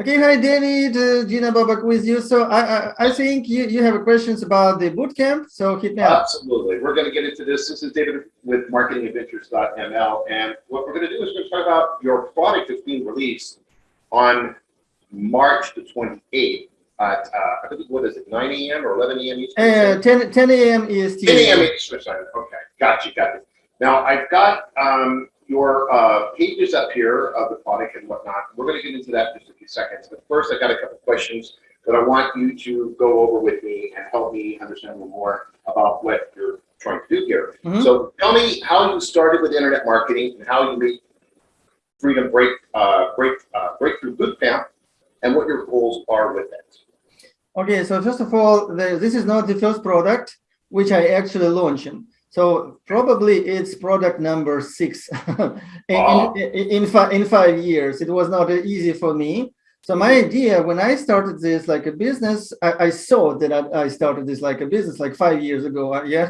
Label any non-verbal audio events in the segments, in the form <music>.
Okay, hi David, uh, Gina Babak with you. So I, I, I think you, you have questions about the bootcamp, so hit me up. Absolutely. We're going to get into this. This is David with marketingadventures.ml. And what we're going to do is we're going to talk about your product that's being released on March the 28th at, uh, I think, what is it, 9 a.m. or 11 a.m. Eastern? Uh, 10, 10 a.m. EST. 10 a.m. Eastern. Okay, got you, got you. Now, I've got um, your uh, pages up here of the product and whatnot. We're going to get into that in just a few seconds. But first, I got a couple questions that I want you to go over with me and help me understand a little more about what you're trying to do here. Mhm. So tell me how you started with internet marketing and how you made Freedom Break uh, Break uh, Breakthrough Bootcamp and what your goals are with it. Okay, so first of all, the, this is not the first product which I actually launching. So probably it's product number six <laughs> in, Wow. in, in, fi in five years. It was not easy for me. So my idea when I started this like a business, I, I saw that I, I started this like a business like five years ago. uh, <laughs> Yeah,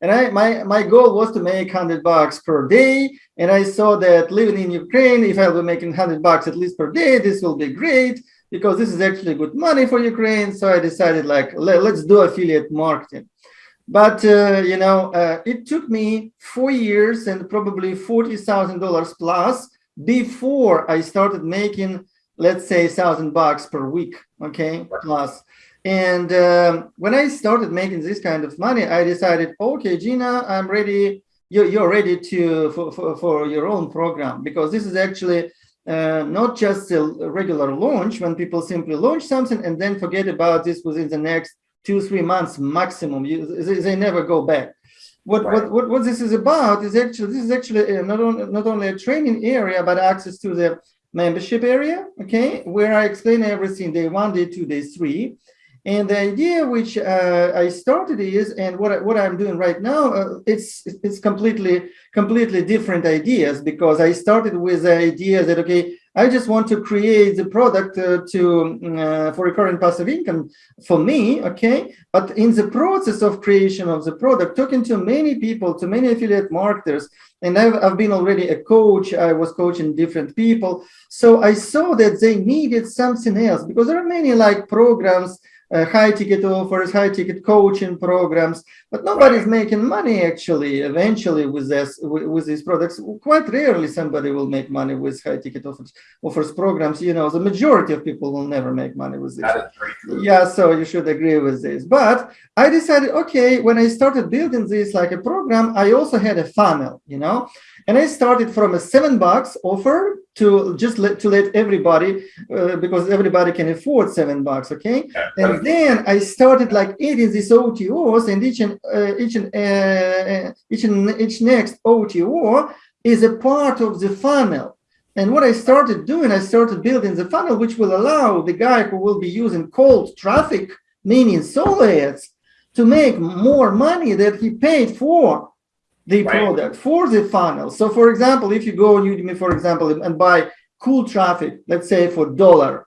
and I my my goal was to make hundred bucks per day, and I saw that living in Ukraine, if I were making hundred bucks at least per day, this will be great because this is actually good money for Ukraine. So I decided like let, let's do affiliate marketing. But uh, you know, uh, it took me four years and probably forty thousand dollars plus before I started making, let's say, thousand bucks per week. Okay, plus. And um, when I started making this kind of money, I decided, okay, Gina, I'm ready. You're, you're ready to for, for, for your own program because this is actually uh, not just a regular launch when people simply launch something and then forget about this within the next two, three months maximum. You, they, they never go back. What, Right. what, what, what this is about is actually, this is actually uh, not, on, not only a training area, but access to the membership area, okay, where I explain everything day one, day two, day three. And the idea which uh, I started is, and what, I, what I'm doing right now, uh, it's, it's completely, completely different ideas because I started with the idea that, okay, I just want to create the product uh, to mm, uh, for recurrent passive income for me, okay? But in the process of creation of the product, talking to many people, to many affiliate marketers, and I've, I've been already a coach, I was coaching different people. So I saw that they needed something else because there are many like programs, uh, high ticket offers, high ticket coaching programs, but nobody's making money actually eventually with this with, with these products. Quite rarely somebody will make money with high ticket offers offers programs. You know, the majority of people will never make money with this. That is very true. Yeah, so you should agree with this. But I decided, okay, when I started building this like a program, I also had a funnel, you know, and I started from a seven bucks offer to just let to let everybody uh, because everybody can afford seven bucks, okay. And then I started like adding these OTOs, and each and uh, each and uh, each and each next OTO is a part of the funnel. And what I started doing, I started building the funnel, which will allow the guy who will be using cold traffic, meaning solo ads, to make more money that he paid for the Right. product, for the funnel. So for example, if you go on Udimi, for example, and buy cool traffic, let's say for dollar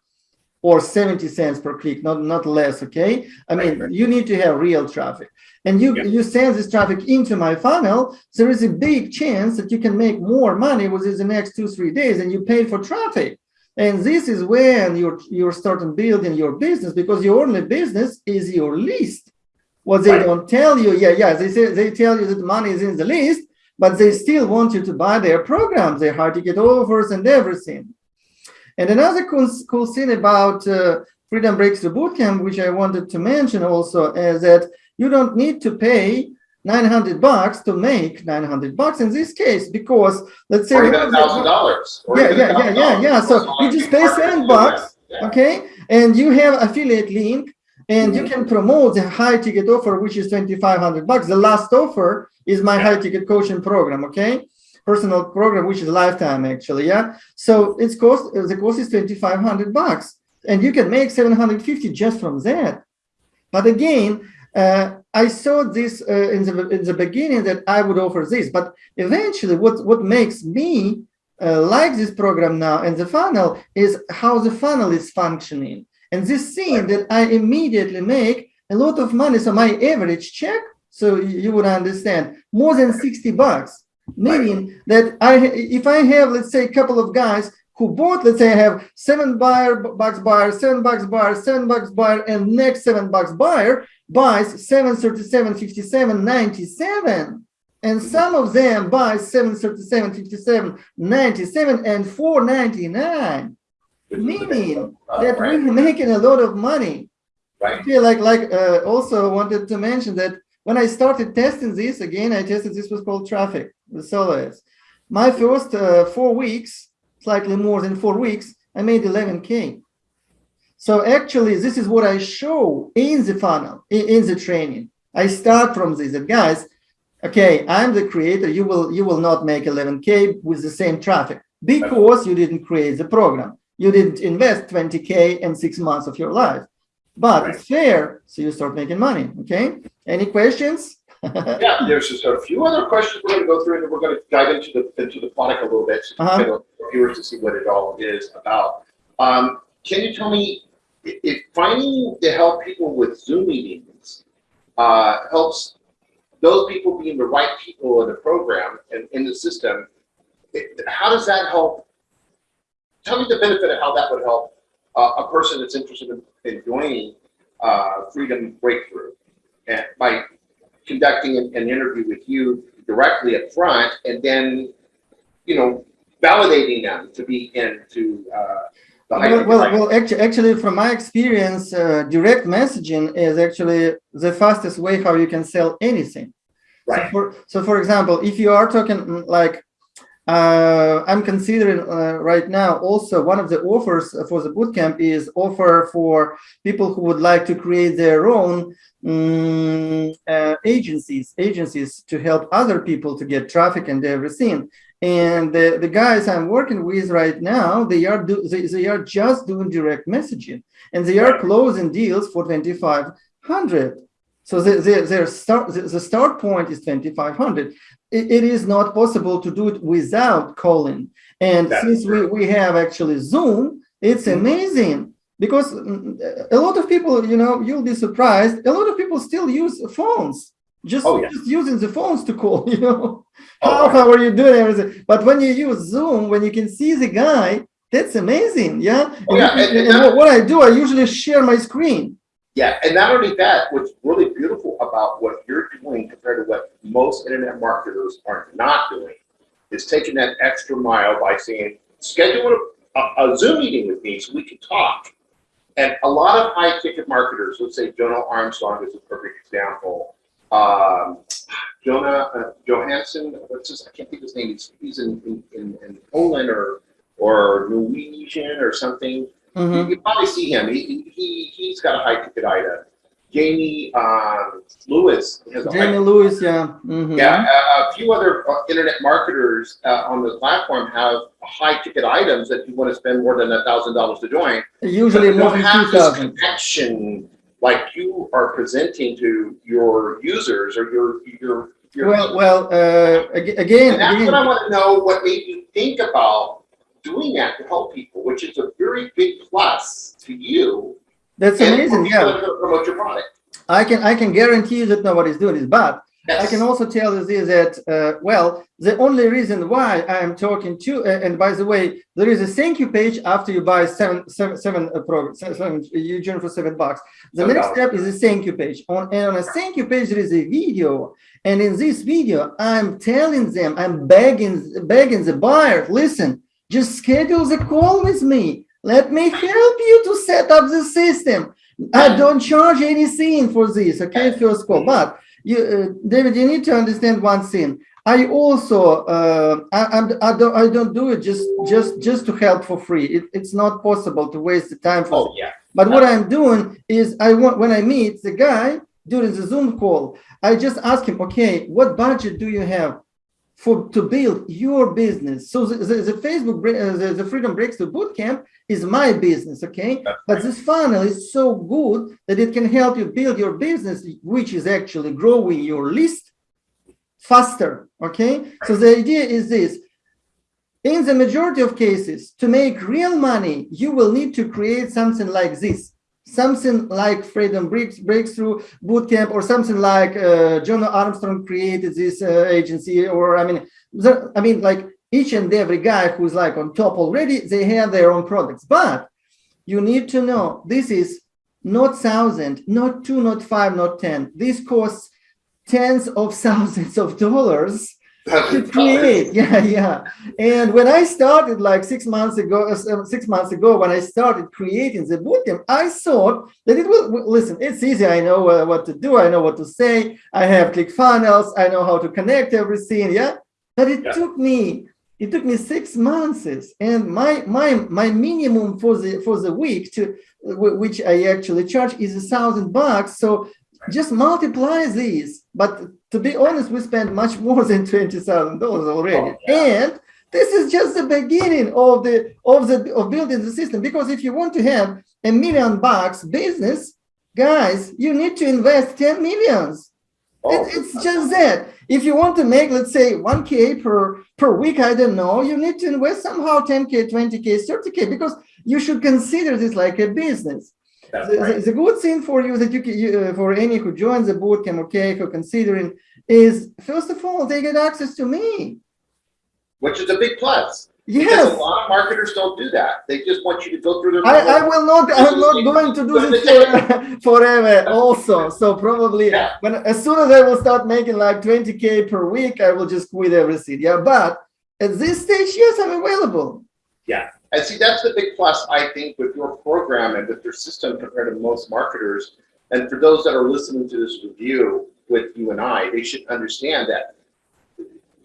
or 70 cents per click, not, not less, okay? I mean, Right, you need to have real traffic. And you, Yeah. you send this traffic into my funnel, there is a big chance that you can make more money within the next two, three days and you paid for traffic. And this is when you're, you're starting building your business because your only business is your list. What they Right. don't tell you, yeah, yeah, they say they tell you that money is in the list, but they still want you to buy their programs, their high ticket offers and everything. And another cool, cool thing about uh, Freedom Breakthrough Bootcamp, which I wanted to mention also, is that you don't need to pay 900 bucks to make 900 bucks in this case, because let's say 1000 dollars Yeah, yeah, yeah, yeah, yeah. So you just pay seven bucks. Okay and you have affiliate link and you can promote the high ticket offer which is 2500 bucks. The last offer is my high ticket coaching program okay? Personal program which is lifetime actually yeah? So it's cost the cost is 2500 bucks. And you can make 750 just from that. But again uh, I saw this uh, in the in the beginning that I would offer this, but eventually, what what makes me uh, like this program now and the funnel is how the funnel is functioning. And this thing that I immediately make a lot of money. So my average check, so you would understand, more than 60 bucks. Meaning that I, if I have, let's say, a couple of guys who bought, let's say I have seven buyer bucks buyer, seven bucks buyer, seven bucks buyer, and next seven bucks buyer buys 737, 57, 97. And some of them buy 737, 57, 97, and 499. Meaning that right. we're making a lot of money. Right. feel like like uh, also wanted to mention that when I started testing this again, I tested this was called traffic with solo ads. My first uh, four weeks, slightly more than four weeks, I made 11k. So actually, this is what I show in the funnel, in, in the training. I start from this, and guys, okay, I'm the creator. You will you will not make 11k with the same traffic because you didn't create the program. You didn't invest 20k in six months of your life but Right. it's fair, so you start making money. Okay. Any questions? <laughs> Yeah, there's just a few other questions we're gonna go through, and we're gonna dive into the, into the product a little bit, so Uh-huh. for viewers to see what it all is about. Um, can you tell me, if finding to help people with Zoom meetings, uh, helps those people being the right people in the program and in the system, it- how does that help? Tell me the benefit of how that would help uh, a person that's interested in, in joining, uh, Freedom Breakthrough. And by conducting an, an interview with you directly up front and then, you know, validating them to be into, uh, the Well, well, well actually, actually, from my experience, uh, direct messaging is actually the fastest way how you can sell anything. So Right. for, so for example, if you are talking mm, like, uh, I'm considering uh, right now also one of the offers for the bootcamp is offer for people who would like to create their own mm, uh, agencies, agencies to help other people to get traffic and everything. And the, the guys I'm working with right now, they are do, they, they are just doing direct messaging and they are closing deals for 2,500. So the, the, their start, the, the start point is 2,500. It, it is not possible to do it without calling. And That's since we, true. we have actually Zoom, it's Mhm. amazing because mm, a lot of people, you know, you'll be surprised. A lot of people still use phones, just, Oh, yeah. just using the phones to call, <laughs> you know. Oh, How, how are you doing everything? But when you use Zoom, when you can see the guy, that's amazing. Yeah. Oh, yeah, And, and- and what I do, I usually share my screen. Yeah, and not only that, what's really beautiful about what you're doing compared to what most internet marketers are not doing is taking that extra mile by saying, schedule a, a Zoom meeting with me so we can talk. And a lot of high ticket marketers, let's say Jono Armstrong is a perfect example. Um, Jonah uh, Johansson, what's his, I can't think of his name. He's, he's in, in, in, in Poland or, or Norwegian or something. Mhm. You can probably see him. He, he, he's got a high ticket item. Jamie, um, Lewis has a high Jamie Lewis, yeah. mhm. yeah, a, a few other uh, internet marketers uh, on the platform have high ticket items that you want to spend more than a thousand dollars to join. Usually more than have two this thousand. connection like you are presenting to your users or your your your. Well, well, uh, ag- again, and that's what I want to know. What made you think about doing that to help people, which is a very big plus to you. that's amazing. Yeah, that are gonna Promote your product. I can I can guarantee you that nobody's doing this, but I can also tell you this that uh, well, the only reason why I am talking to, uh, and by the way, there is a thank you page after you buy seven seven seven uh, seven, you join for seven bucks. The next step is a thank you page. On and on a thank you page there is a video, and in this video I'm telling them I'm begging begging the buyer, listen, just schedule the call with me. Let me help you to set up the system. I don't charge anything for this, okay? First call, but you, uh, David, you need to understand one thing. I also, uh, I, I'm, don't, I don't do it just, just, just to help for free. It, it's not possible to waste the time for. Oh yeah. But what I'm doing is, I want when I meet the guy during the Zoom call, I just ask him, okay, what budget do you have for to build your business? So the, the, the Facebook, uh, the, the Freedom Breakthrough Bootcamp is my business, okay? But this funnel is so good that it can help you build your business, which is actually growing your list faster. Okay. So the idea is this. In the majority of cases, to make real money, you will need to create something like this. Something like Freedom Breaks, Breakthrough Bootcamp or something like uh, Jono Armstrong created this uh, agency or I mean, I mean like each and every guy who's like on top already, they have their own products. But you need to know this is not thousand, not two, not five, not 10. This costs tens of <laughs> thousands of dollars to create. Yeah, yeah. And when I started like six months ago, uh, six months ago, when I started creating the bootcamp, I thought that it will, listen, it's easy. I know uh, what to do. I know what to say. I have ClickFunnels. I know how to connect everything. Yeah. But it yeah. took me it took me six months and my my my minimum for the for the week to which i actually charge is a thousand bucks so just multiply these but to be honest we spent much more than twenty thousand dollars already. Oh, yeah. and this is just the beginning of the of the of building the system. Because if you want to have a million bucks business guys you need to invest 10 millions. Oh, it, it's just that. If you want to make, let's say 1K per, per week, I don't know, you need to invest somehow 10K, 20K, 30K, because you should consider this like a business. The, right. the, good thing for you that you, can, you uh, for any who joins the bootcamp, okay, who considering is first of all, they get access to me. Which is a big plus. Yes. Because a lot of marketers don't do that. They just want you to go through their. I, I will not. I'm not going to do this for, <laughs> forever. Also, so probably yeah. when as soon as I will start making like 20k per week, I will just quit everything. Yeah, but at this stage, yes, I'm available. Yeah, and see that's the big plus I think with your program and with your system compared to most marketers. And for those that are listening to this review with you and I, they should understand that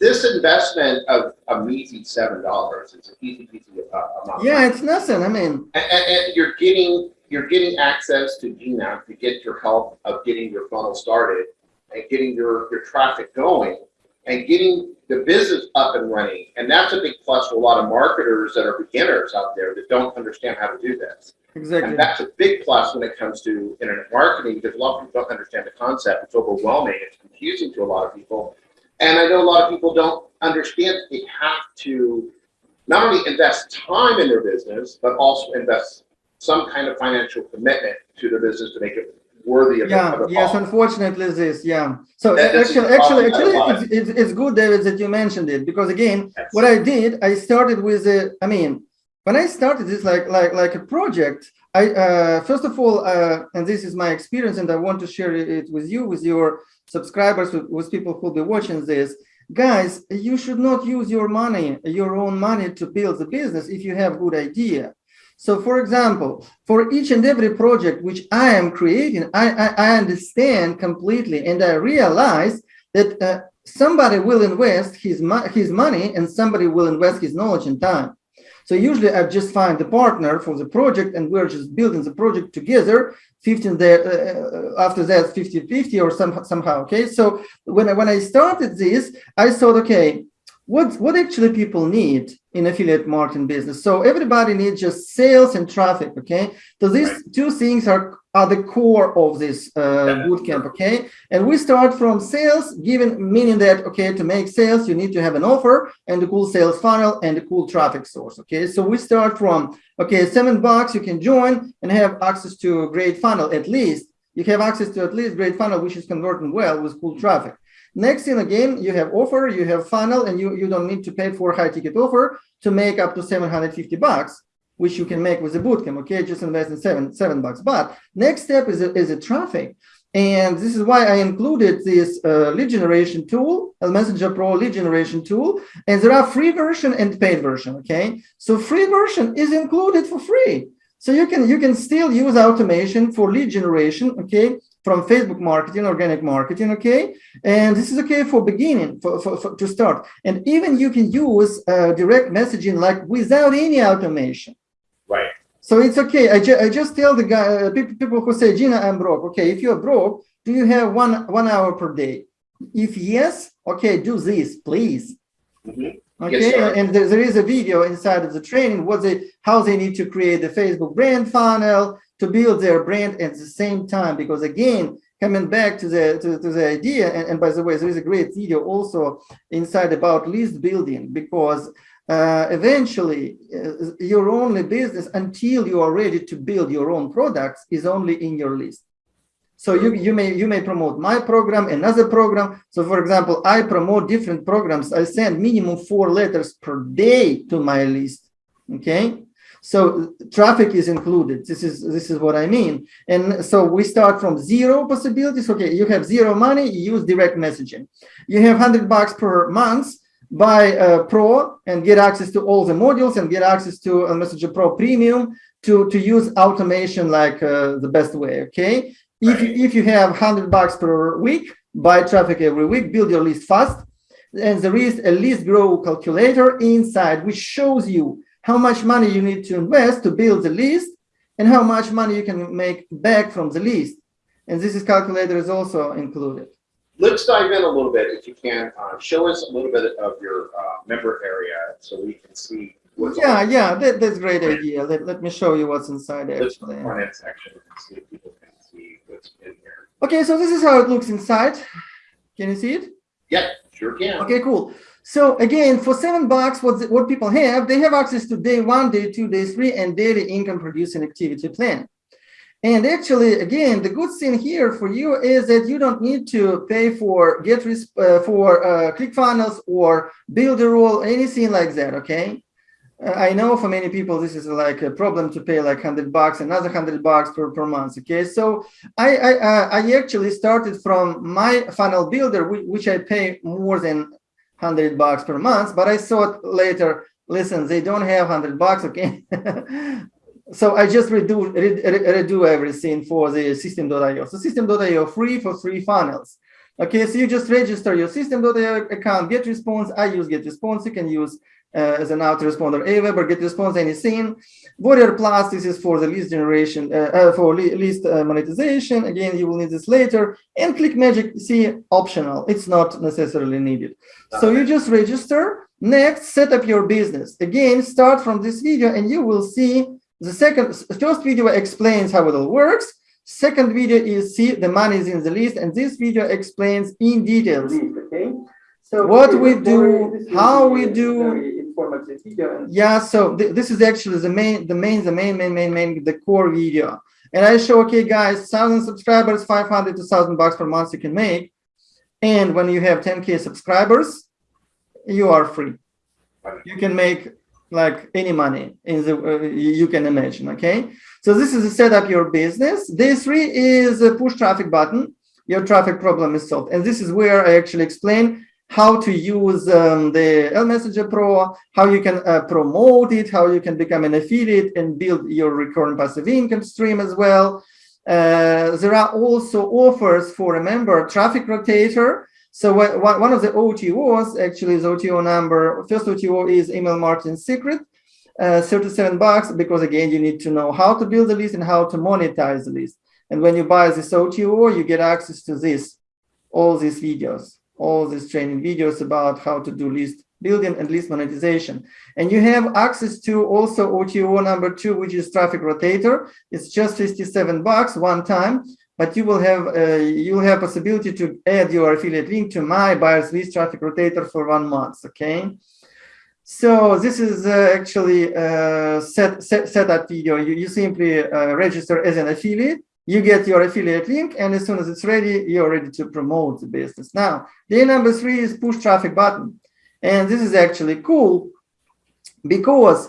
this investment of a measly seven dollars it's an easy peasy uh, amount. Yeah, it's nothing. I mean, and, and, and, you're getting you're getting access to GNAP to get your help of getting your funnel started and getting your your traffic going and getting the business up and running. And that's a big plus for a lot of marketers that are beginners out there that don't understand how to do this. Exactly. And that's a big plus when it comes to internet marketing because a lot of people don't understand the concept. It's overwhelming. It's confusing to a lot of people. And I know a lot of people don't understand they have to not only invest time in their business, but also invest some kind of financial commitment to their business to make it worthy of yeah of yes unfortunately this yeah so that, actually actually actually it's, it's, it's, good david that you mentioned it because again yes. what i did i started with a, i mean when i started this like like like a project i uh first of all uh and this is my experience and i want to share it with you with your subscribers, with, with people who'll be watching this, guys, you should not use your money, your own money to build the business if you have good idea. So for example, for each and every project which I am creating, I, I, I understand completely and I realize that uh, somebody will invest his, his money and somebody will invest his knowledge and time. So usually I just find the partner for the project and we're just building the project together 15 there uh, uh, after that 50 50 or some, somehow okay so when I, when I started this I thought okay what what actually people need in affiliate marketing business so everybody needs just sales and traffic okay so these two things are are the core of this uh, bootcamp, okay? And we start from sales, given meaning that, okay, to make sales, you need to have an offer and a cool sales funnel and a cool traffic source, okay? So we start from, okay, seven bucks, you can join and have access to a great funnel, at least. You have access to at least great funnel, which is converting well with cool traffic. Next thing again, you have offer, you have funnel, and you, you don't need to pay for high ticket offer to make up to 750 bucks which you can make with a bootcamp. Okay, just invest in seven seven bucks. But next step is a, is a traffic. And this is why I included this uh, lead generation tool, a Messenger Pro lead generation tool. And there are free version and paid version. Okay, so free version is included for free. So you can you can still use automation for lead generation. Okay, from Facebook marketing, organic marketing, okay? And this is okay for beginning, for, for, for to start. And even you can use uh, direct messaging like without any automation. Right. So it's okay. I, ju I just tell the guy, uh, people, people who say, Gina, I'm broke. Okay, if you're broke, do you have one one hour per day? If yes, okay, do this, please. Mm -hmm. Okay, yes, and there, there is a video inside of the training what they how they need to create the Facebook brand funnel to build their brand at the same time. Because again, coming back to the to, to the idea, and, and by the way, there is a great video also inside about list building because uh, eventually uh, your only business until you are ready to build your own products is only in your list. So you, you may you may promote my program, another program. So for example, I promote different programs. I send minimum four letters per day to my list. Okay. So traffic is included. This is this is what I mean. And so we start from zero possibilities. Okay, you have zero money, you use direct messaging. You have 100 bucks per month, buy Pro and get access to all the modules and get access to a Messenger Pro Premium to, to use automation like uh, the best way, okay? If, if you have 100 bucks per week, buy traffic every week, build your list fast, and there is a list grow calculator inside which shows you how much money you need to invest to build the list and how much money you can make back from the list. And this is calculator is also included. Let's dive in a little bit, if you can. Uh, show us a little bit of your uh, member area so we can see what's Yeah, on yeah, that, that's a great idea. Let, let me show you what's inside actually. front end section and see if people can see what's in here. Okay, so this is how it looks inside. Can you see it? Yeah, sure can. Okay, cool. So again, for seven bucks, what what people have, they have access to day one, day two, day three, and daily income producing activity plan. And actually, again, the good thing here for you is that you don't need to pay for get uh, for uh, ClickFunnels or Builderall, anything like that. Okay. I know for many people this is like a problem to pay like hundred bucks, another hundred bucks per, per month. Okay, so I I, uh, I actually started from my funnel builder, which, I pay more than hundred bucks per month, but I thought later, listen, they don't have hundred bucks. Okay, <laughs> so I just redo re, redo everything for the systeme.io. So systeme.io free for free funnels. Okay, so you just register your systeme.io account, GetResponse. I use GetResponse. You can use uh, as an autoresponder Aweber, GetResponse anything. Warrior Plus, this is for the list generation, uh, uh, for list uh, monetization. Again, you will need this later. And ClickMagick see, optional. It's not necessarily needed. So you just register. Next, set up your business. Again, start from this video and you will see the second, first video explains how it all works. Second video is see the money is in the list. And this video explains in details. Okay. So what we do, how we do, video. Yeah, so th this is actually the main, the main, the main, main, main, main, the core video. And I show, okay, guys, thousand subscribers, 500 to thousand bucks per month you can make. And when you have 10k subscribers, you are free. You can make like any money in the uh, you can imagine. Okay, so this is to set up your business. Day three is a push traffic button. Your traffic problem is solved, and this is where I actually explain how to use um, the L Messenger Pro, how you can uh, promote it, how you can become an affiliate and build your recurring passive income stream as well. Uh, there are also offers for a member traffic rotator. So one of the OTOs actually is OTO number. First OTO is email marketing secret, uh, 37 bucks, because again, you need to know how to build the list and how to monetize the list. And when you buy this OTO, you get access to this, all these videos all these training videos about how to do list building and list monetization. And you have access to also OTO number two, which is traffic rotator. It's just 57 bucks one time, but you will have uh, you will have possibility to add your affiliate link to my buyers list traffic rotator for one month. Okay. So this is uh, actually uh, set, set, set that video. You, you simply uh, register as an affiliate you get your affiliate link and as soon as it's ready you're ready to promote the business. Now day number three is push traffic button. And this is actually cool because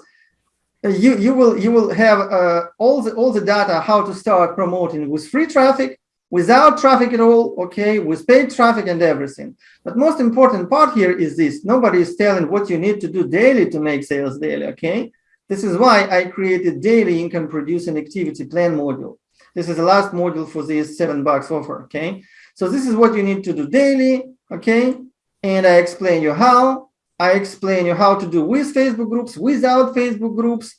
you you will you will have uh, all the all the data how to start promoting with free traffic without traffic at all okay with paid traffic and everything. But most important part here is this. Nobody is telling what you need to do daily to make sales daily okay? This is why i created daily income producing activity plan module this is the last module for this seven bucks offer, okay? So this is what you need to do daily, okay? And I explain you how. I explain you how to do with Facebook groups, without Facebook groups,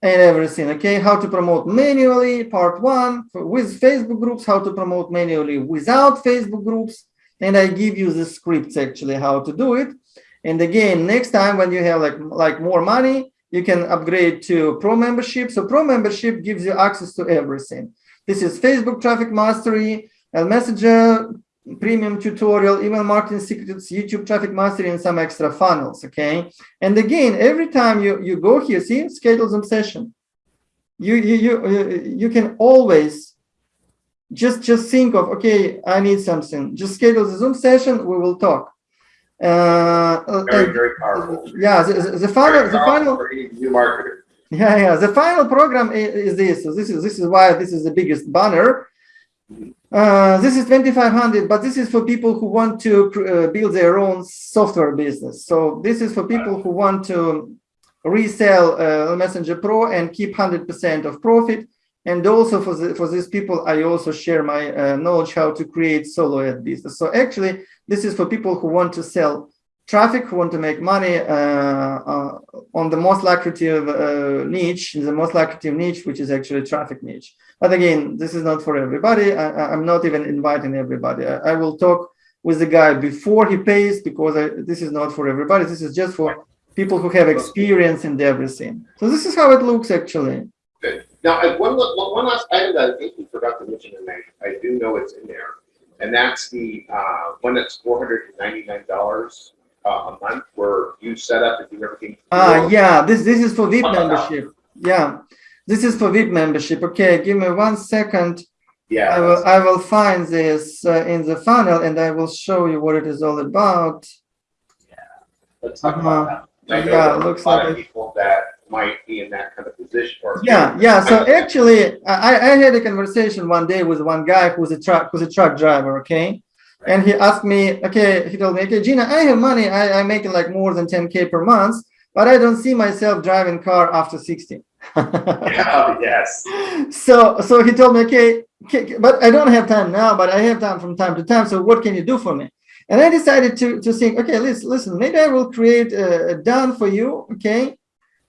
and everything, okay? How to promote manually, part one, with Facebook groups, how to promote manually without Facebook groups, and I give you the scripts actually how to do it. And again, next time when you have like, like more money, you can upgrade to pro membership. So pro membership gives you access to everything. This is Facebook traffic mastery, L Messenger, premium tutorial, email marketing secrets, YouTube traffic mastery, and some extra funnels, okay? And again, every time you, you go here, see, schedule some session. You, you, you, you can always just just think of okay i need something just schedule the zoom session we will talk uh, very very powerful. yeah the, the, the final the final new marketer. Yeah yeah the final program is, is this. So this is this is why this is the biggest banner. Uh, this is 2500 but this is for people who want to uh, build their own software business. So this is for people who want to resell uh, messenger pro and keep 100 percent of profit and also for, the, for these people, I also share my uh, knowledge how to create solo ad business. So actually, this is for people who want to sell traffic, who want to make money uh, uh, on the most lucrative uh, niche, the most lucrative niche, which is actually traffic niche. But again, this is not for everybody. I, am not even inviting everybody. I, I, will talk with the guy before he pays because I, this is not for everybody. This is just for people who have experience in everything. So this is how it looks actually. Good. Now, uh, one, one last item that I think we forgot to mention, and I, I do know it's in there, and that's the uh, one that's four hundred and ninety nine dollars uh, a month, where you set up and do everything. Ah, uh, yeah. This this is for VIP membership. Yeah, this is for VIP membership. Okay, give me one second. Yeah, I will I will find this uh, in the funnel, and I will show you what it is all about. Yeah, let's talk -huh. about that. yeah, it looks like people that might be in that kind of position. Or yeah, yeah. So actually, I, I had a conversation one day with one guy who's a truck who's a truck driver. Okay. And he asked me, okay, he told me, okay, Gina, I have money. I, I'm making like more than 10K per month, but I don't see myself driving car after 60. <laughs> yeah, yes. So, so he told me, okay, okay, but I don't have time now, but I have time from time to time. So what can you do for me? And I decided to, to think, okay, listen, listen, maybe I will create a, a done for you, okay,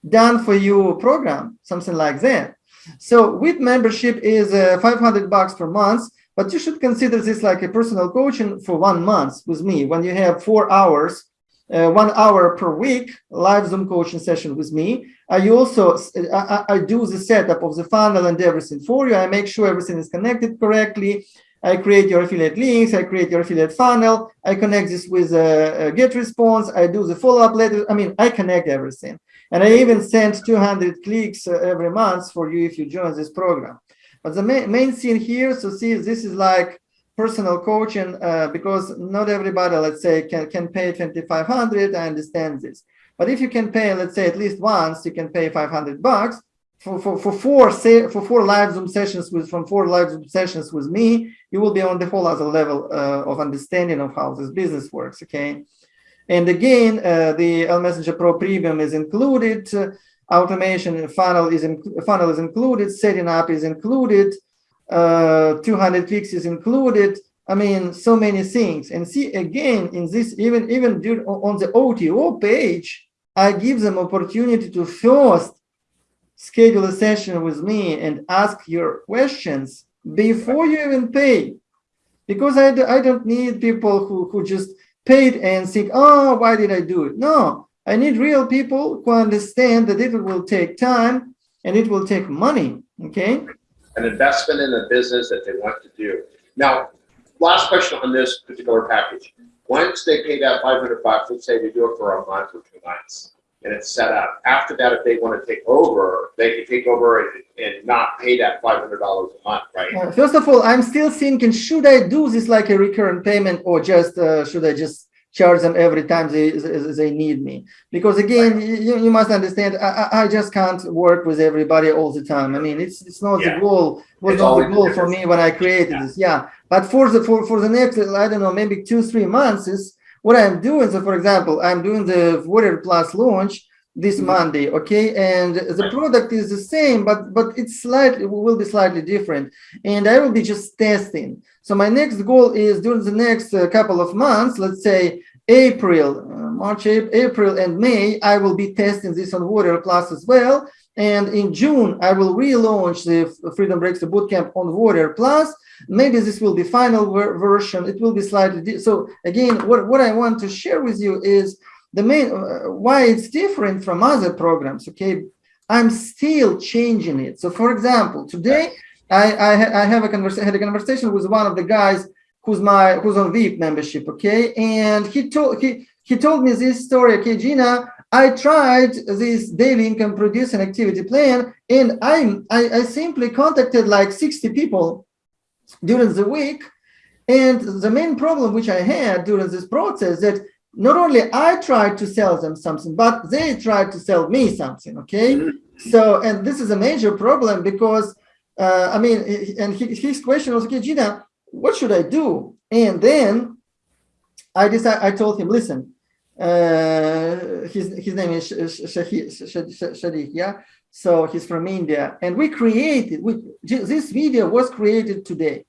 done for you program, something like that. So with membership is uh, 500 bucks per month, but you should consider this like a personal coaching for one month with me when you have four hours, uh, one hour per week, live Zoom coaching session with me. I also, I, I do the setup of the funnel and everything for you. I make sure everything is connected correctly. I create your affiliate links, I create your affiliate funnel, I connect this with a, a GetResponse, I do the follow-up letter. I mean, I connect everything. And I even send 200 clicks uh, every month for you if you join this program. But the main, main thing here, so see, this is like personal coaching uh, because not everybody, let's say, can, can pay 2,500. I understand this. But if you can pay, let's say, at least once, you can pay 500 bucks for, for, for four say, for four live Zoom sessions with from four live Zoom sessions with me, you will be on the whole other level uh, of understanding of how this business works. Okay. And again, uh, the L Messenger Pro Premium is included. Uh, automation funnel is in, funnel is included. Setting up is included. Uh, 200 clicks is included. I mean, so many things. And see again in this, even even on the OTO page, I give them opportunity to first schedule a session with me and ask your questions before you even pay because I, I don't need people who, who just paid and think, oh, why did I do it? No, I need real people who understand that it will take time and it will take money, okay? An investment in a business that they want to do. Now, last question on this particular package. Once they pay that 500 bucks, let's say they do it for a month or two months, and it's set up. After that, if they want to take over, they can take over and, and not pay that $500 a month, right? Uh, first of all, I'm still thinking, should I do this like a recurrent payment or just uh, should I just charge them every time they, they need me? Because again, right. you, you must understand, I, I just can't work with everybody all the time. I mean, it's it's not yeah. the goal, was it's not the goal for me when I created yeah. this. Yeah. But for the for, for the next, I don't know, maybe two, three months is what I'm doing, so for example, I'm doing the Warrior Plus launch this mm-hmm. Monday, okay? And the product is the same, but but it's slightly will be slightly different. And I will be just testing. So my next goal is during the next uh, couple of months, let's say April, uh, March, April, and May, I will be testing this on Warrior Plus as well. And in June, I will relaunch the Freedom Breakthrough Bootcamp on Warrior Plus. Maybe this will be final ver version. It will be slightly so again what, what i want to share with you is the main uh, why it's different from other programs okay? I'm still changing it. So for example today i i, I have a conversation had a conversation with one of the guys who's my who's on vip membership okay? And he told he he told me this story. Okay gina I tried this daily income producing activity plan and I, I, I simply contacted like 60 people during the week. And the main problem which I had during this process that not only I tried to sell them something, but they tried to sell me something. Okay. So, and this is a major problem because, uh, I mean, and his question was, okay, Gina, what should I do? And then I decided, I told him, listen, uh, his, his name is Shadiq, yeah? So he's from India. And we created, we, this video was created today.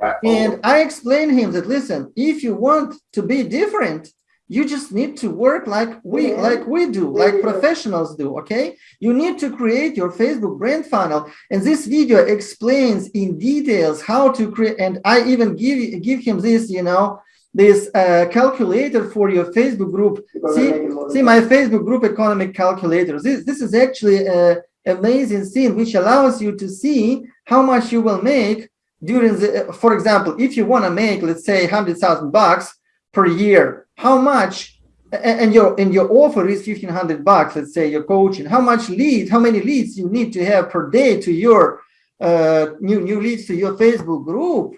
Right. And I explained him that, listen, if you want to be different, you just need to work like we like we do like professionals do okay you need to create your facebook brand funnel and this video explains in details how to create and i even give give him this you know this uh, calculator for your facebook group. See see my facebook group economic calculator. This this is actually a amazing thing which allows you to see how much you will make during the for example if you want to make let's say 100,000 bucks per year how much and your and your offer is 1500 bucks let's say your coaching. How much leads how many leads you need to have per day to your uh, new new leads to your facebook group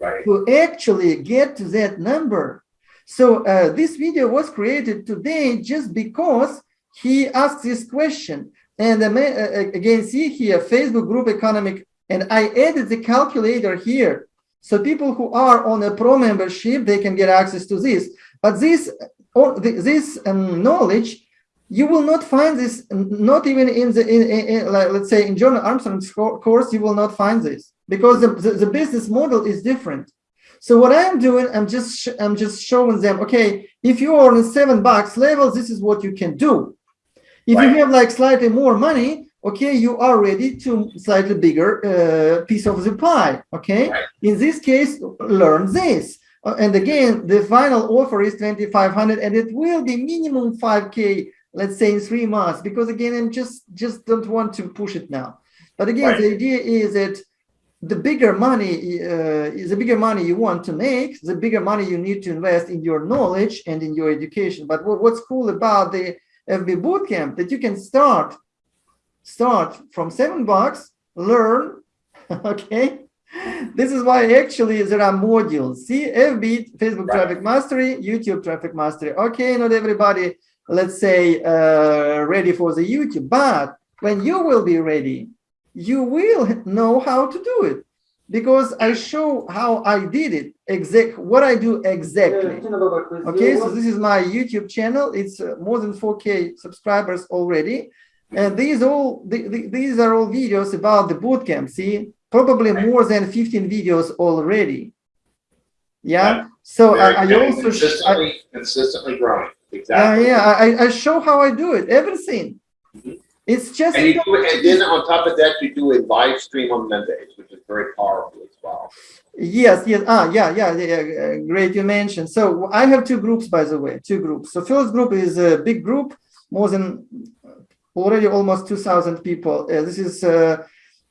right. to actually get to that number. So uh, this video was created today just because he asked this question. And uh, uh again see here facebook group economic and i added the calculator here. So people who are on a pro membership they can get access to this. But this, or this um, knowledge, you will not find this, not even in the, in, in, in, like, let's say in John Armstrong's course, you will not find this because the, the, the business model is different. So what I'm doing, I'm just I'm just showing them, okay, if you are on seven bucks level, this is what you can do. If right. you have like slightly more money, okay, you are ready to slightly bigger uh, piece of the pie, okay? Right. In this case, learn this. Uh, and again, the final offer is 2,500 and it will be minimum 5K, let's say in three months, because again, I'm just, just don't want to push it now. But again, right. the idea is that the bigger money uh, the bigger money you want to make, the bigger money you need to invest in your knowledge and in your education. But what's cool about the FB Bootcamp that you can start, start from seven bucks, learn, <laughs> okay, this is why actually there are modules. See, FB, Facebook right. traffic mastery, YouTube traffic mastery. Okay, not everybody, let's say, uh, ready for the YouTube, but when you will be ready, you will know how to do it because I show how I did it, exact what I do exactly. Okay, so this is my YouTube channel. It's uh, more than 4K subscribers already. And these all the, the, these are all videos about the bootcamp. See, probably more than 15 videos already. Yeah. So I, I also consistently, I, consistently growing. Exactly. Yeah, yeah. I, I show how I do it. Everything. Mm -hmm. It's just. And, you do, and then on top of that, you do a live stream on Mondays, which is very powerful as well. Yes, yes. Ah, yeah, yeah, yeah. Great, you mentioned. So I have two groups, by the way, two groups. So first group is a big group, more than already almost 2,000 people. Uh, this is uh,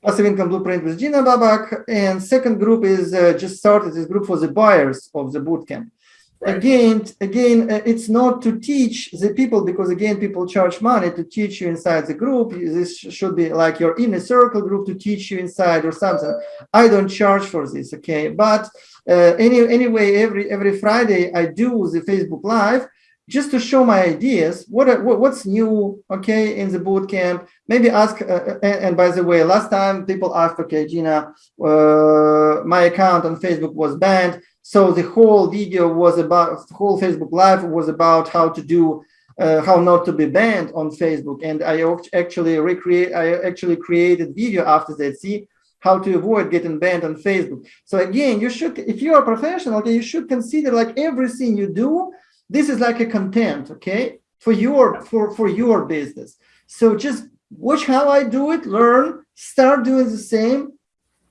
passive income blueprint with Gina Babak. And second group is uh, just started this group for the buyers of the bootcamp. Again, again, uh, it's not to teach the people because again, people charge money to teach you inside the group. This should be like your inner circle group to teach you inside or something. I don't charge for this, okay? But uh, any, anyway, every every Friday I do the Facebook Live just to show my ideas what, what what's new okay in the boot camp? Maybe ask uh, uh, and, and, by the way last time people asked okay gina uh, my account on facebook was banned. So the whole video was about whole facebook live was about how to do uh, how not to be banned on facebook. And i actually recreate i actually created video after that see how to avoid getting banned on facebook. So again you should if you are a professional okay, you should consider like everything you do this is like a content, okay, for your for for your business. So just watch how I do it, learn, start doing the same,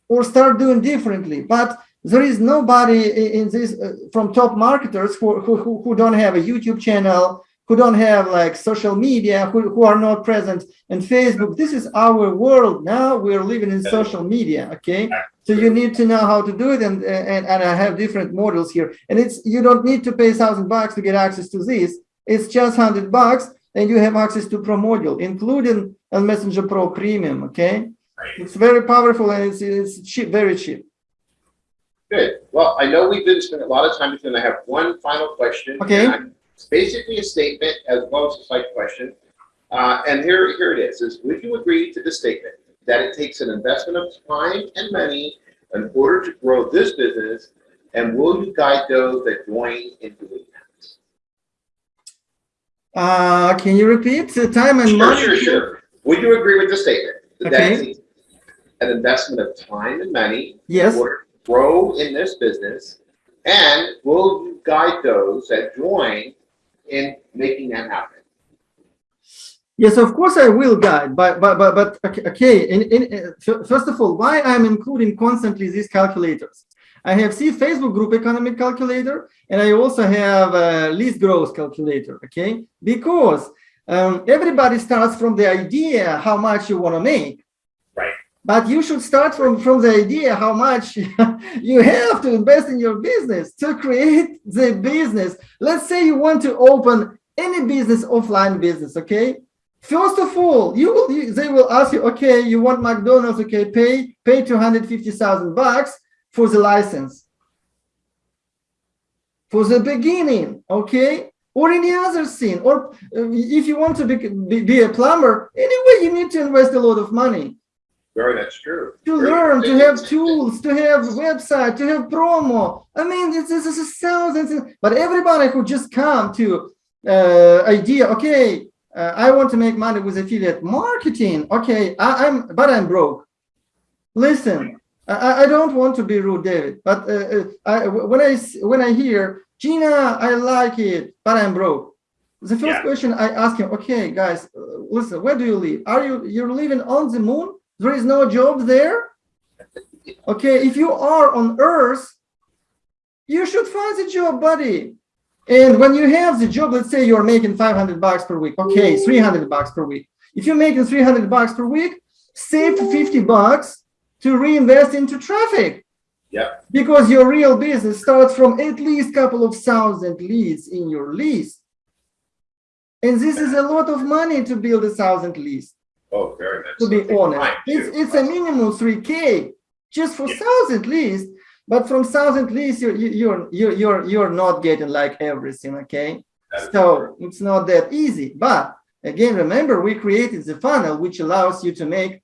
or start doing differently. But there is nobody in this uh, from top marketers who, who who don't have a YouTube channel, who don't have like social media, who, who are not present in Facebook. This is our world now. We're living in social media, okay? So you need to know how to do it, and and and I have different models here. And it's you don't need to pay thousand bucks to get access to this. It's just hundred bucks, and you have access to Pro module, including a Messenger Pro Premium. Okay, it's very powerful and it's it's cheap, very cheap. Good. Well, I know we've been spending a lot of time with you, and I have one final question. Okay. It's basically a statement as well as a slight question. Uh, and here, here it is, is would you agree to the statement that it takes an investment of time and money in order to grow this business? And will you guide those that join in doing that? Uh, can you repeat the time and Sure, money? sure, sure. Would you agree with the statement? that Okay. it takes An investment of time and money Yes. or grow in this business? And will you guide those that join in making that happen? Yes, of course I will guide, but but but but okay. In, in uh, first of all, why I'm including constantly these calculators? I have see Facebook group economic calculator, and I also have a least growth calculator. Okay, because um, everybody starts from the idea how much you want to make. But you should start from from the idea how much <laughs> you have to invest in your business to create the business. Let's say you want to open any business, offline business. Okay First of all, you will you, they will ask you, okay, you want McDonald's, okay, pay pay 250,000 bucks for the license. For the beginning, okay? Or any other thing. Or if you want to be, be, be a plumber, anyway, you need to invest a lot of money Very, that's true. to Very learn, to have tools, to have website, to have promo. I mean, this, is thousands, but everybody who just come to uh, idea, okay, uh, I want to make money with affiliate marketing. Okay, I, I'm, but I'm broke. Listen, I, I don't want to be rude, David, but uh, uh, I, when I when I hear Gina, I like it, but I'm broke. The first Yeah. question I ask him, okay, guys, uh, listen, where do you live? Are you you're living on the moon? There is no job there. Okay, if you are on Earth, you should find a job, buddy. And when you have the job, let's say you're making 500 bucks per week. Okay, 300 bucks per week. If you're making 300 bucks per week, save 50 bucks to reinvest into traffic. Yep. Because your real business starts from at least couple of thousand leads in your list. And this is a lot of money to build a thousand leads Oh, very nice. to be honest. It's, too. it's a minimum 3K just for Yeah. thousand leads. But from thousand leads, you're, you- you're, you're, you're, you're not getting like everything, okay? That is So it's not that easy. But again, remember, we created the funnel, which allows you to make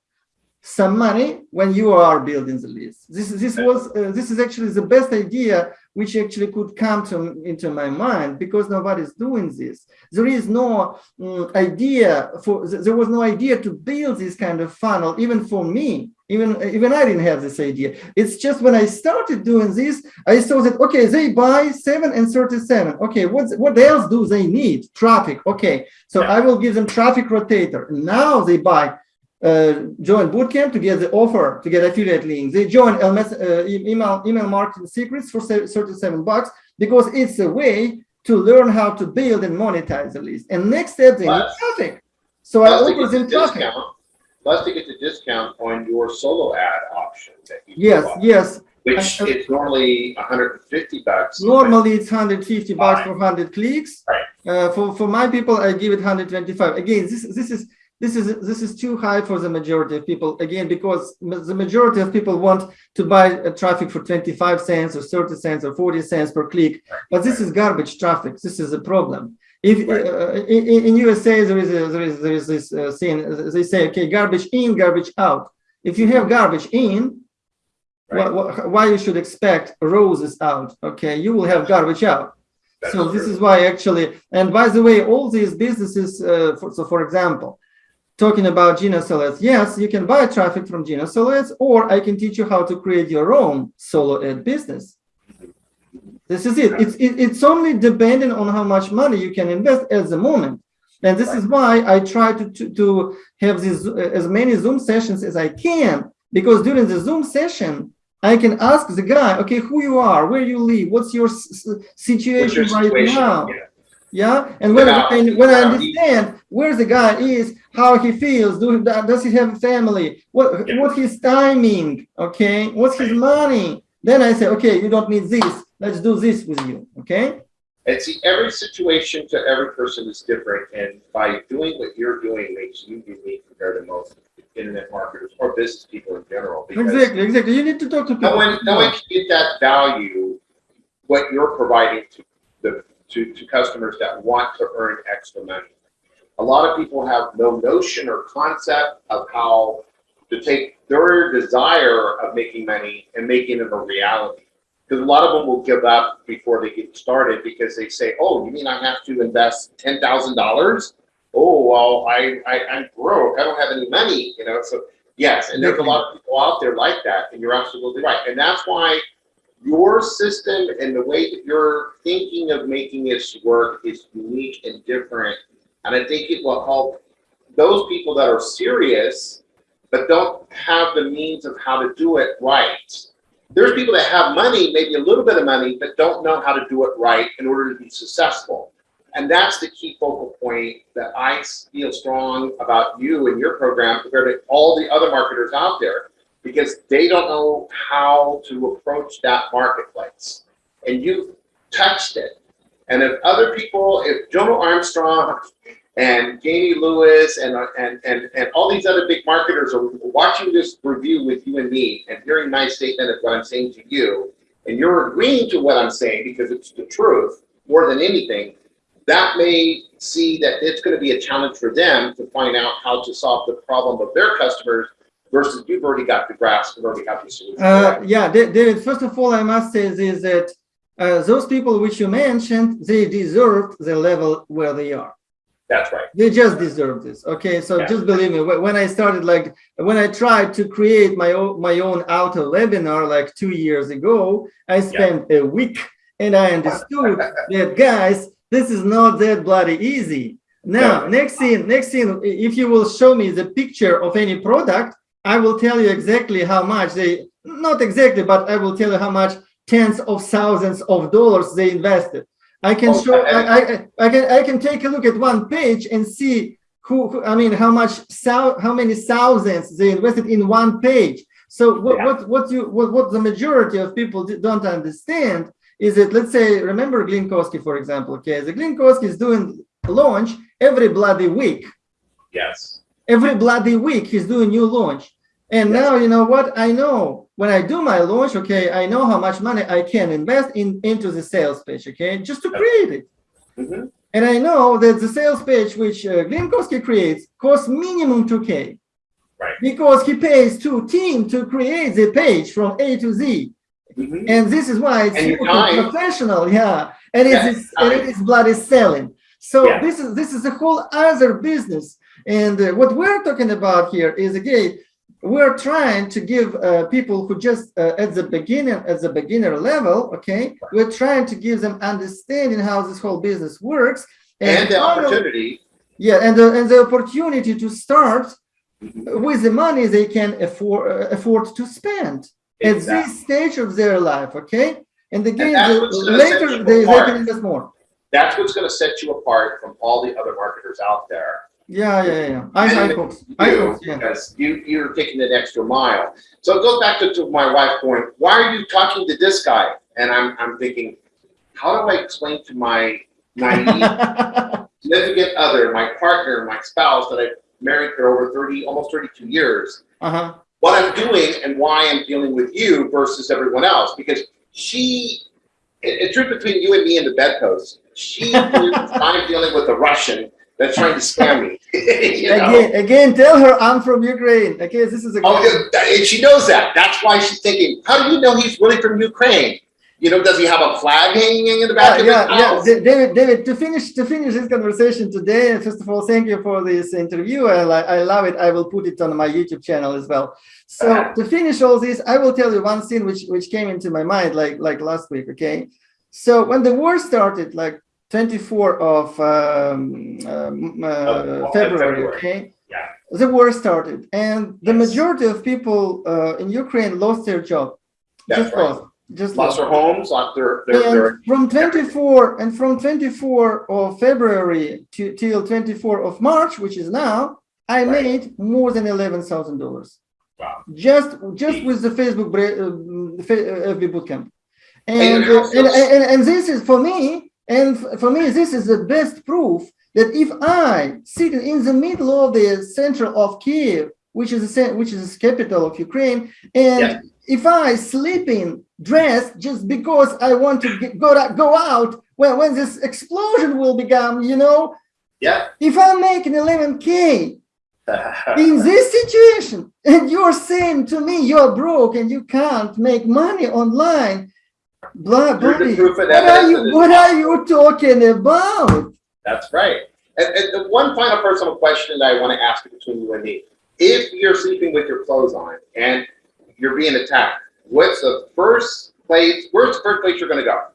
some money when you are building the list. This, this was, uh, this is actually the best idea which actually could come to into my mind because nobody's doing this. There is no mm, idea for, there was no idea to build this kind of funnel, even for me. Even, even I didn't have this idea. It's just when I started doing this, I saw that, okay, they buy 7 and 37. Okay, what, what else do they need? Traffic. Okay, so. I will give them traffic rotator. Now they buy uh, join bootcamp to get the offer to get affiliate links. They join LMS, uh, email email marketing secrets for 37 bucks because it's a way to learn how to build and monetize the list. And next step, they need traffic. So I Plus to offer get the them traffic. discount, plus to get the discount on your solo ad option that you. Yes, yes. Which I- is normally hundred and fifty bucks. Normally it's 150 bucks for 100 clicks. Right. Uh, for for my people, I give it 125. Again, this this is this is this is too high for the majority of people. Again, because the majority of people want to buy uh, traffic for 25 cents or 30 cents or 40 cents per click. But this is garbage traffic. This is a problem. If uh, in, in in USA there is a, there is there is this uh, thing uh, they say okay garbage in garbage out. If you have garbage in, Right. why, why- you should expect roses out? Okay, you will have garbage out. That's So this is why actually, and by the way, all these businesses, uh, for, so for example, talking about Gina Solo yes, you can buy traffic from Gina Solo or I can teach you how to create your own solo ad business. This is it. It's it, it's only depending on how much money you can invest at the moment. And this is why I try to, to, to have these uh, as many Zoom sessions as I can, because during the Zoom session, I can ask the guy, okay, who you are, where you live, what's your s- s- What's situation your right situation? now. Yeah. Yeah, and when, I, when I understand where the guy is, how he feels, do, does he have a family, what Yeah. what his timing, okay, what's his money, then I say, okay, you don't need this, let's do this with you, okay? And see, every situation to every person is different, and by doing what you're doing makes you unique compared to most. internet marketers or business people in general. Exactly, exactly. You need to talk to people. No one, no one can get that value, what you're providing to the, to, to customers that want to earn extra money. A lot of people have no notion or concept of how to take their desire of making money and making it a reality. Because a lot of them will give up before they get started because they say, oh, you mean I have to invest ten thousand dollars? Oh, well, I, I, I'm broke, I don't have any money, you know, so, yes, and there's a lot of people out there like that, and you're absolutely right. And that's why your system and the way that you're thinking of making this work is unique and different. And I think it will help those people that are serious, but don't have the means of how to do it right. There's people that have money, maybe a little bit of money, but don't know how to do it right in order to be successful. And that's the key focal point that I feel strong about you and your program compared to all the other marketers out there, because they don't know how to approach that marketplace. And you've touched it. And if other people, if Jono Armstrong and Jamie Lewis and, and, and, and all these other big marketers are watching this review with you and me and hearing my statement of what I'm saying to you, and you're agreeing to what I'm saying because it's the truth more than anything, that may see that it's going to be a challenge for them to find out how to solve the problem of their customers versus you've already got the grasp and already got the solution. Uh, yeah, David, first of all, I must say is that uh, those people which you mentioned, they deserved the level where they are. That's right. They just deserve this. Okay, so Yeah. just believe me. When I started, like when I tried to create my own my own auto webinar like two years ago, I spent a week and I understood <laughs> that guys, this is not that bloody easy. Now, Yeah. next thing, next thing, if you will show me the picture of any product, I will tell you exactly how much they, not exactly, but I will tell you how much tens of thousands of dollars they invested. I can Oh, show, I- I, I, I can, I can take a look at one page and see who, who- I mean, how much, how many thousands they invested in one page. So what, Yeah. what, what you, what, what the majority of people don't understand is that, let's say, remember Glynn Kosky, for example, okay? The Glynn Kosky is doing launch every bloody week. Yes. Every bloody week he's doing new launch. And Yes. now, you know what? I know when I do my launch, okay, I know how much money I can invest in into the sales page, okay, just to create it. Mhm. And I know that the sales page which uh, Glynn Kosky creates costs minimum 2K. Right. Because he pays two team to create the page from A to Z. Mhm. And this is why it's super professional, yeah. And it is and it is bloody selling. So Yeah. this is this is a whole other business. And uh, what we're talking about here is again, we're trying to give uh, people who just uh, at the beginning at the beginner level, okay, we're trying to give them understanding how this whole business works And the how- opportunity. yeah, and the, and the opportunity to start Mhm. with the money they can afford uh, afford to spend at this stage of their life. Okay, and again, that's the- later they, they can invest more. That's what's going to set you apart from all the other marketers out there. Yeah, yeah, yeah. I, I And folks, I you, folks, yeah. because you, you're taking an extra mile. So it goes back to, to my wife point. why are you talking to this guy? And I'm, I'm thinking, how do I explain to my naive <laughs> significant other, my partner, my spouse that I've married for over 30, almost 32 years, uh-huh. what I'm doing and why I'm dealing with you versus everyone else? Because she, it's truth between you and me in the bedpost. She <laughs> I'm dealing with a Russian that's trying to scam me. <laughs> know? Again, again, tell her I'm from Ukraine. Okay, this is a Oh, and she knows that. That's why she's thinking, how do you know he's really from Ukraine? You know, does he have a flag hanging in the back yeah, of yeah, his yeah. house? Da- David, David, to finish to finish this conversation today, first of all, thank you for this interview. I, I love it. I will put it on my YouTube channel as well. So Uh-huh. to finish all this, I will tell you one thing which which came into my mind like like last week. Okay, so when the war started, like 24 of um, um, uh, February, February. okay, Yeah. the war started, and the Yes. majority of people uh, in Ukraine lost their job. That's just right. lost. Just Lost their homes, lost their, their, and their from 24 and from 24 of February to till 24 of March, which is now, I Right. made more than eleven thousand dollars. Wow. Just just with the Facebook uh, Fa- uh, FB bootcamp, and and, and and this is for me, and for me this is the best proof that if I sitting in the middle of the center of Kiev which is the which is the capital of Ukraine, and Yes. if I sleeping dressed just because I want to get, go out- go out when when this explosion will become, you know, Yeah. if I'm making 11k in this situation, and you're saying to me you're broke and you can't make money online, blah, You're the proof and what are you what are you talking about? That's right. And, and one final personal question that I want to ask between you and me. If you're sleeping with your clothes on and you're being attacked, what's the first place, where's the first place you're gonna go?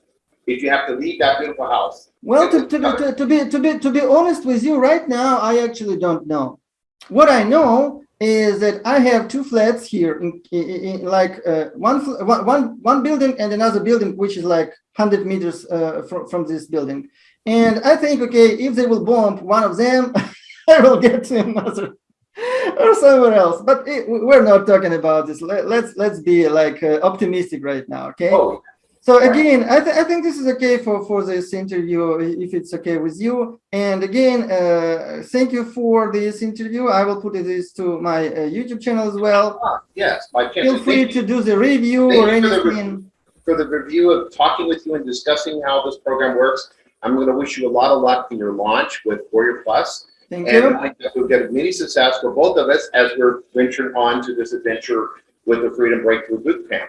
If you have to leave that beautiful house? Well, to, to, to, to be to be to be honest with you, right now I actually don't know. What I know is that I have two flats here, in, in, in like uh, one, one one building and another building, which is like hundred meters uh, from from this building. And I think, okay, if they will bomb one of them, <laughs> I will get to another <laughs> or somewhere else. But it, we're not talking about this. Let, let's let's be like uh, optimistic right now, okay? Oh, So again, I, th- I think this is okay for, for this interview, if it's okay with you. And again, uh, thank you for this interview. I will put this to my uh, YouTube channel as well. ah, yes, my chance. Feel free Thank to do the review or you for the anything. For the review of talking with you and discussing how this program works. I'm gonna wish you a lot of luck in your launch with Warrior Plus. Thank And you. I think we'll get many success for both of us as we're venturing on to this adventure with the Freedom Breakthrough Bootcamp.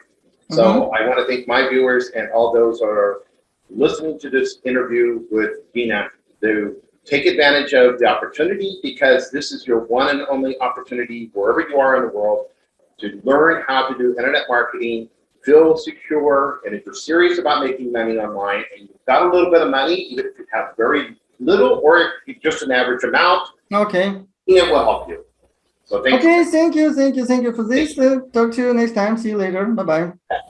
So mm-hmm. I want to thank my viewers and all those who are listening to this interview with Dina to take advantage of the opportunity because this is your one and only opportunity wherever you are in the world to learn how to do internet marketing, feel secure, and if you're serious about making money online and you've got a little bit of money, even if you have very little or just an average amount, Okay. it will help you. So thank you. Okay. Thank you. Thank you. Thank you for this. Uh, talk to you next time. See you later. Bye bye.